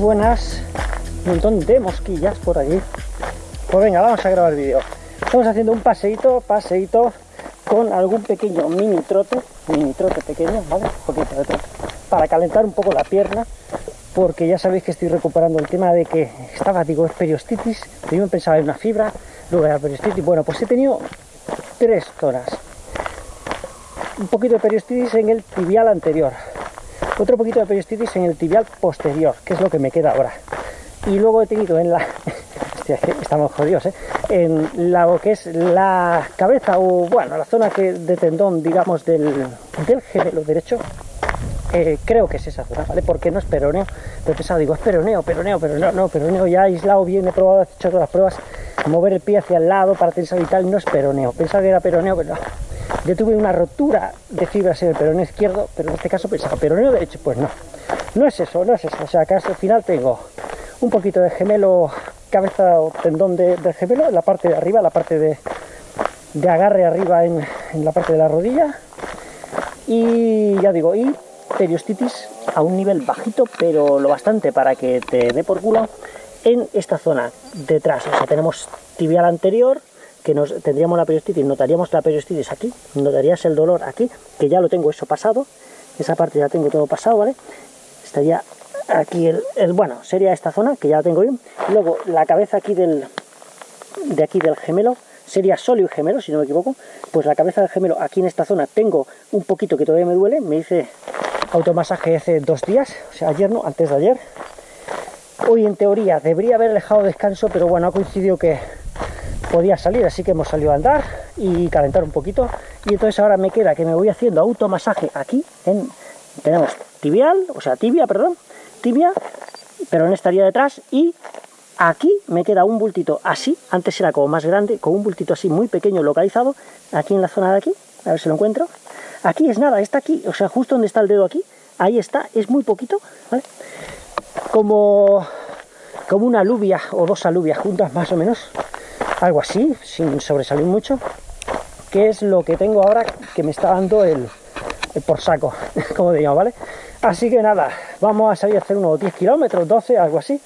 buenas. Un montón de mosquillas por allí. Pues venga, vamos a grabar vídeo. Estamos haciendo un paseíto, paseíto con algún pequeño mini trote, mini trote pequeño, ¿vale? Un poquito de trote, para calentar un poco la pierna, porque ya sabéis que estoy recuperando el tema de que estaba, digo, es periostitis, primero pensaba en una fibra, luego era periostitis, bueno, pues he tenido tres zonas. Un poquito de periostitis en el tibial anterior, otro poquito de periostitis en el tibial posterior, que es lo que me queda ahora. Y luego he tenido en la... estamos jodidos, ¿eh? En la, lo que es la cabeza, o bueno, la zona que, de tendón, digamos, del, del gemelo derecho, eh, creo que es esa zona, ¿vale? Porque no es peroneo, pero he pensado, digo, es peroneo, peroneo, pero no, no, peroneo ya aislado bien, he probado, he hecho todas las pruebas, mover el pie hacia el lado para tensar y tal, no es peroneo, pensaba que era peroneo, pero no. Yo tuve una rotura de fibras en el peroneo izquierdo, pero en este caso pensaba, peroneo derecho, pues no, no es eso, no es eso, o sea, que al final tengo un poquito de gemelo, cabeza o tendón de, del gemelo, en la parte de arriba, la parte de, de agarre arriba en, en la parte de la rodilla, y ya digo, y periostitis a un nivel bajito, pero lo bastante para que te dé por culo en esta zona detrás. O sea, tenemos tibial anterior, que nos tendríamos la periostitis, notaríamos la periostitis aquí, notarías el dolor aquí, que ya lo tengo eso pasado, esa parte ya tengo todo pasado, ¿vale? Estaría aquí el, el bueno, sería esta zona, que ya la tengo bien. Luego la cabeza aquí del, de aquí del gemelo, sería sólido y gemelo, si no me equivoco, pues la cabeza del gemelo aquí en esta zona tengo un poquito que todavía me duele, me hice automasaje hace dos días, o sea, ayer no, antes de ayer. Hoy en teoría debería haber dejado descanso, pero bueno, ha coincidido que podía salir, así que hemos salido a andar y calentar un poquito. Y entonces ahora me queda que me voy haciendo automasaje aquí, en, tenemos tibial, o sea, tibia, perdón, tibia, pero en estaría detrás y aquí me queda un bultito así, antes era como más grande, con un bultito así muy pequeño localizado, aquí en la zona de aquí, a ver si lo encuentro, Aquí es nada, está aquí, o sea, justo donde está el dedo aquí, ahí está, es muy poquito. Como, como una alubia o dos alubias juntas más o menos, algo así, sin sobresalir mucho, que es lo que tengo ahora que me está dando el, por saco, como digamos, ¿vale? Así que nada, vamos a salir a hacer unos 10 kilómetros, 12, algo así,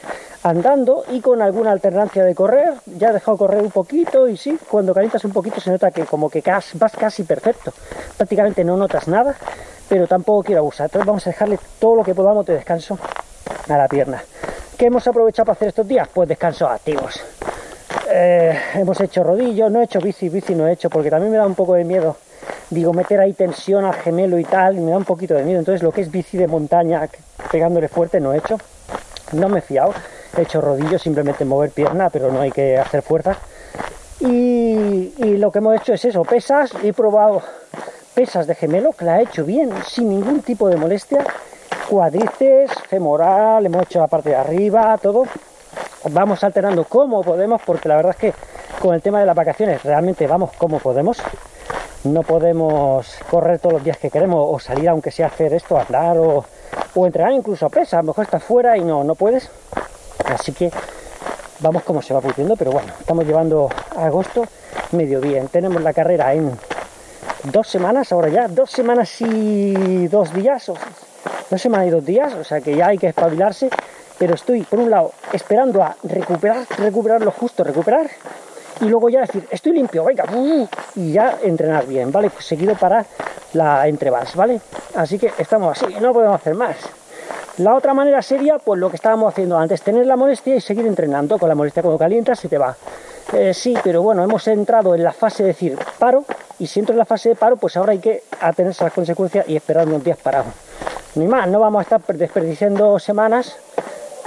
andando y con alguna alternancia de correr. Ya he dejado correr un poquito y sí, cuando calientas un poquito se nota que como que vas casi perfecto. Prácticamente no notas nada, pero tampoco quiero abusar. Entonces vamos a dejarle todo lo que podamos de descanso a la pierna. ¿Qué hemos aprovechado para hacer estos días? Pues descansos activos. Eh, hemos hecho rodillos, no he hecho bici, bici no he hecho porque también me da un poco de miedo digo, meter ahí tensión al gemelo y tal, y me da un poquito de miedo. Entonces lo que es bici de montaña, pegándole fuerte, no he hecho. No me he fiado. He hecho rodillos, simplemente mover pierna, pero no hay que hacer fuerza. Y, y lo que hemos hecho es eso, pesas. He probado pesas de gemelo, que la he hecho bien, sin ningún tipo de molestia. Cuadrices, femoral, hemos hecho la parte de arriba, todo. Vamos alternando como podemos, porque la verdad es que con el tema de las vacaciones realmente vamos como podemos no podemos correr todos los días que queremos o salir aunque sea hacer esto, andar o, o entrenar incluso a pesa, a lo mejor estás fuera y no, no puedes. Así que vamos como se va pudiendo, pero bueno, estamos llevando agosto medio bien. Tenemos la carrera en dos semanas, ahora ya, dos semanas y dos días, o dos semanas y dos días, o sea que ya hay que espabilarse, pero estoy por un lado esperando a recuperar, recuperar lo justo, recuperar, y luego ya decir, estoy limpio, venga, y ya entrenar bien, ¿vale? Pues seguido para la entrevals, ¿vale? Así que estamos así, no podemos hacer más. La otra manera sería, pues lo que estábamos haciendo antes, tener la molestia y seguir entrenando. Con la molestia cuando calientas se te va. Eh, sí, pero bueno, hemos entrado en la fase de decir paro, y si entro en la fase de paro, pues ahora hay que atenerse a las consecuencias y esperar unos días parados. Ni más, no vamos a estar desperdiciando semanas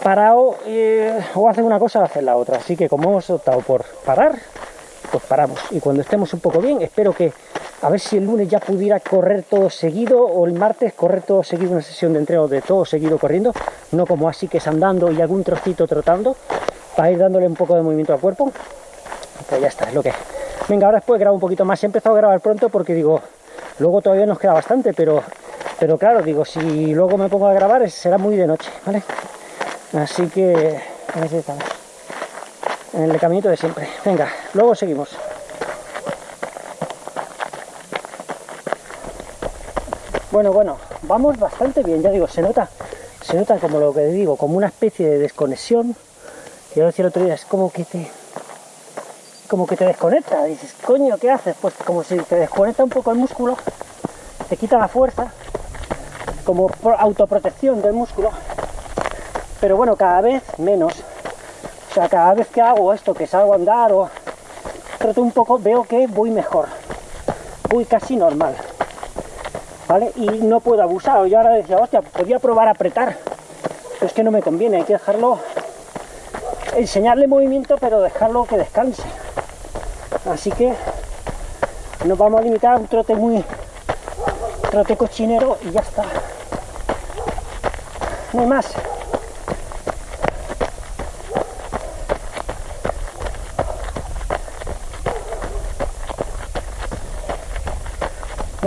parado eh, o hacer una cosa o hacer la otra. Así que como hemos optado por parar, pues paramos. Y cuando estemos un poco bien, espero que a ver si el lunes ya pudiera correr todo seguido o el martes correr todo seguido una sesión de entreno de todo seguido corriendo, no como así que es andando y algún trocito trotando para ir dándole un poco de movimiento al cuerpo. Pues ya está, es lo que Venga, ahora después grabo un poquito más. He empezado a grabar pronto porque digo, luego todavía nos queda bastante, pero, pero claro, digo, si luego me pongo a grabar será muy de noche, ¿vale? Así que, a estamos. En el caminito de siempre. Venga, luego seguimos. Bueno, bueno, vamos bastante bien, ya digo, se nota, se nota como lo que digo, como una especie de desconexión. Y lo decía el otro día, es como que te como que te desconecta, dices, coño, ¿qué haces? Pues como si te desconecta un poco el músculo, te quita la fuerza, como autoprotección del músculo, pero bueno, cada vez menos. O sea, cada vez que hago esto, que salgo a andar o trato un poco, veo que voy mejor, voy casi normal. ¿vale? Y no puedo abusar. Yo ahora decía, hostia, podría probar a apretar, pero es que no me conviene, hay que dejarlo, enseñarle movimiento, pero dejarlo que descanse. Así que nos vamos a limitar a un trote muy, trote cochinero y ya está. No hay más.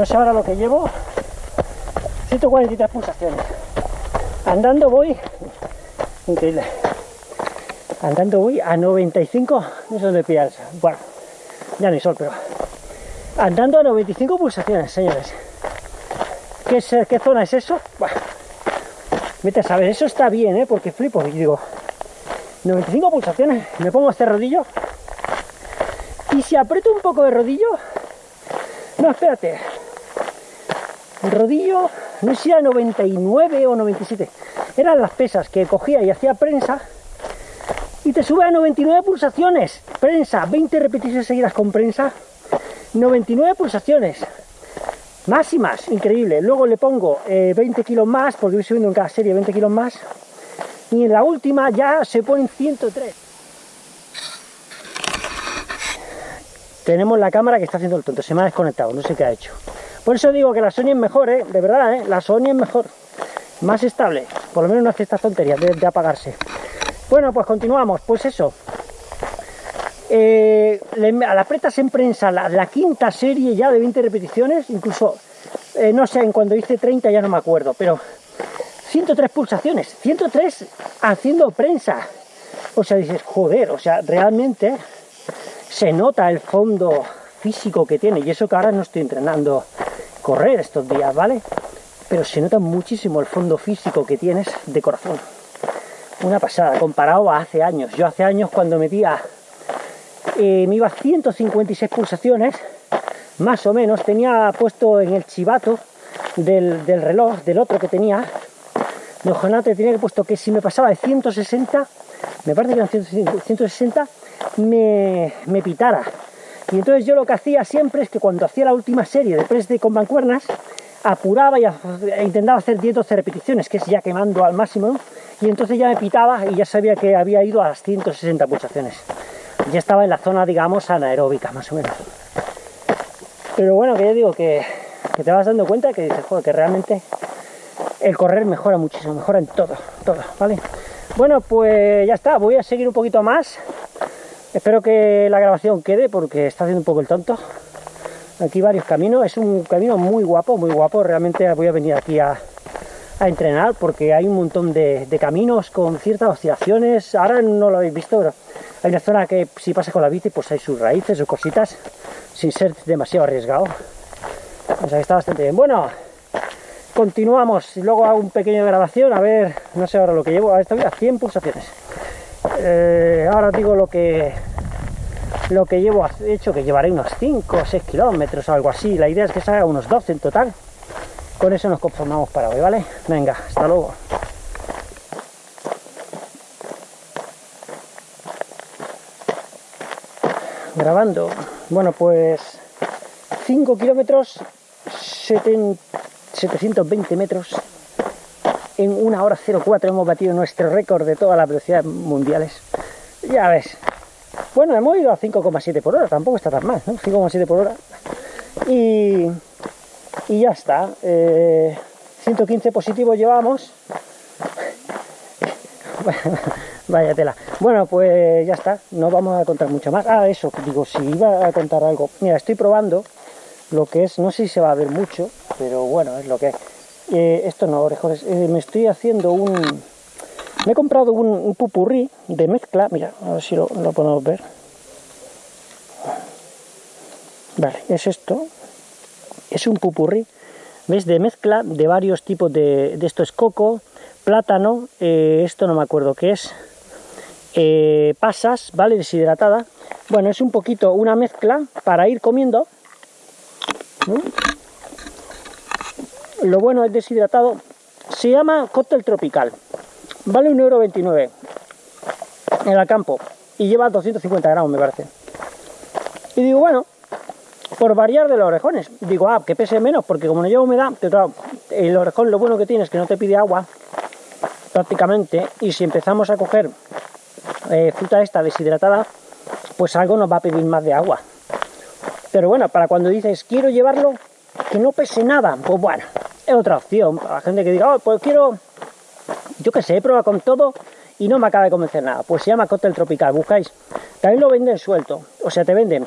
No sé ahora lo que llevo, 143 pulsaciones. Andando voy, increíble. Andando voy a 95, no sé dónde pillar. Bueno, ya no hay sol, pero andando a 95 pulsaciones, señores. ¿Qué, zona es eso? Bueno, vete a saber, eso está bien, ¿eh? Porque flipo y digo, 95 pulsaciones, me pongo este rodillo y si aprieto un poco de rodillo, no, espérate, el rodillo no sé si era 99 o 97, eran las pesas que cogía y hacía prensa y te sube a 99 pulsaciones, prensa, 20 repeticiones seguidas con prensa, 99 pulsaciones, más, increíble. Luego le pongo 20 eh, kilos más, porque voy subiendo en cada serie 20 kilos más, y en la última ya se ponen 103. Tenemos la cámara que está haciendo el tonto, se me ha desconectado, no sé qué ha hecho. Por eso digo que la Sony es mejor, ¿eh? de verdad, ¿eh? la Sony es mejor, más estable, por lo menos no hace estas tonterías de, apagarse. Bueno, pues continuamos, pues eso. Eh, a la preta en prensa la, quinta serie ya de 20 repeticiones, incluso, eh, no sé, en cuando hice 30 ya no me acuerdo, pero 103 pulsaciones, 103 haciendo prensa. O sea, dices, joder, o sea, realmente se nota el fondo físico que tiene, y eso que ahora no estoy entrenando correr estos días, ¿vale? Pero se nota muchísimo el fondo físico que tienes de corazón. Una pasada, comparado a hace años. Yo hace años cuando metía, eh, me iba a 156 pulsaciones, más o menos, tenía puesto en el chivato del, reloj, del otro que tenía, de Ojonate tenía que puesto que si me pasaba de 160, me parece que eran 160, me, me pitara y entonces yo lo que hacía siempre es que cuando hacía la última serie de press de con mancuernas, apuraba y e intentaba hacer 10 12 repeticiones, que es ya quemando al máximo, y entonces ya me pitaba y ya sabía que había ido a las 160 pulsaciones. Ya estaba en la zona, digamos, anaeróbica, más o menos. Pero bueno, que yo digo que, que te vas dando cuenta que dices, joder, que realmente el correr mejora muchísimo, mejora en todo, todo, ¿vale? Bueno, pues ya está, voy a seguir un poquito más Espero que la grabación quede porque está haciendo un poco el tonto. Aquí varios caminos, es un camino muy guapo, muy guapo. Realmente voy a venir aquí a, entrenar porque hay un montón de, caminos con ciertas oscilaciones. Ahora no lo habéis visto, pero hay una zona que si pasa con la bici pues hay sus raíces o cositas sin ser demasiado arriesgado. O sea que está bastante bien. Bueno, continuamos. Luego hago un pequeño grabación, a ver, no sé ahora lo que llevo. Estoy a 100 pulsaciones. Eh, ahora digo lo que lo que llevo hecho, que llevaré unos 5 o 6 kilómetros o algo así. La idea es que salga unos 12 en total. Con eso nos conformamos para hoy, ¿vale? Venga, hasta luego. Grabando. Bueno, pues 5 kilómetros, 720 metros en una hora 04 hemos batido nuestro récord de todas las velocidades mundiales. Ya ves. Bueno, hemos ido a 5,7 por hora, tampoco está tan mal, ¿no? 5,7 por hora. Y, y ya está. 115 eh, positivos llevamos. Vaya tela. Bueno, pues ya está. No vamos a contar mucho más. Ah, eso, digo, si iba a contar algo. Mira, estoy probando lo que es, no sé si se va a ver mucho, pero bueno, es lo que es eh, esto no, orejones, eh, me estoy haciendo un... Me he comprado un, pupurrí de mezcla, mira, a ver si lo, podemos ver. Vale, es esto. Es un pupurrí, ¿ves? De mezcla de varios tipos de, de esto es coco, plátano, eh, esto no me acuerdo qué es, pasas, ¿vale? Deshidratada. Bueno, es un poquito una mezcla para ir comiendo. Lo bueno es deshidratado. Se llama cóctel tropical. Vale 1,29€ en el campo y lleva 250 gramos, me parece. Y digo, bueno, por variar de los orejones. Digo, ah, que pese menos, porque como no lleva humedad, claro, el orejón lo bueno que tiene es que no te pide agua, prácticamente, y si empezamos a coger eh, fruta esta deshidratada, pues algo nos va a pedir más de agua. Pero bueno, para cuando dices, quiero llevarlo, que no pese nada, pues bueno, es otra opción. Para la gente que diga, oh, pues quiero, yo qué sé, probado con todo y no me acaba de convencer nada. Pues se llama cóctel tropical, buscáis. También lo venden suelto, o sea, te venden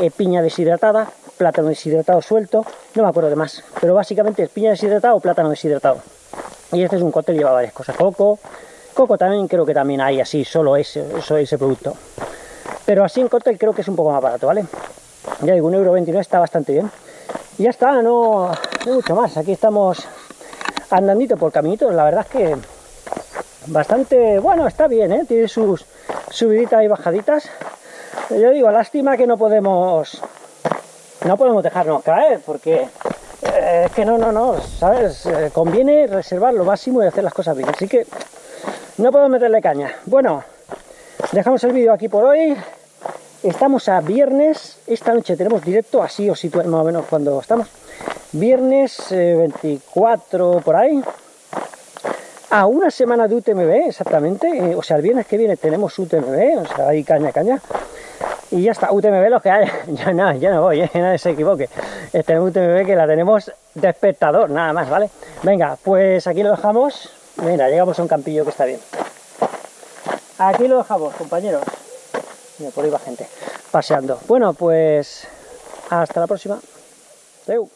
eh, piña deshidratada, plátano deshidratado suelto, no me acuerdo de más, pero básicamente es piña deshidratada o plátano deshidratado. Y este es un cóctel, lleva varias cosas, coco, coco también creo que también hay así, solo ese, eso, ese producto. Pero así en cóctel creo que es un poco más barato, ¿vale? Ya digo, un euro está bastante bien. Y ya está, no, mucho más. Aquí estamos andandito por caminitos, la verdad es que bastante, bueno, está bien, ¿eh? Tiene sus subiditas y bajaditas. Yo digo, lástima que no podemos no podemos dejarnos caer, porque eh, es que no, no, no, ¿sabes? Eh, conviene reservar lo máximo y hacer las cosas bien. Así que no puedo meterle caña. Bueno, dejamos el vídeo aquí por hoy. Estamos a viernes. Esta noche tenemos directo, así o si más o menos cuando estamos. Viernes 24 eh, por ahí. A una semana de UTMB, exactamente. o sea, el viernes que viene tenemos UTMB, o sea, hay caña, caña. Y ya está, UTMB los que hay. Ya no, ya no voy, nadie se equivoque. Este UTMB que la tenemos de espectador, nada más, ¿vale? Venga, pues aquí lo dejamos. Mira, llegamos a un campillo que está bien. Aquí lo dejamos, compañeros. Por ahí va gente paseando. Bueno, pues hasta la próxima. Adeu.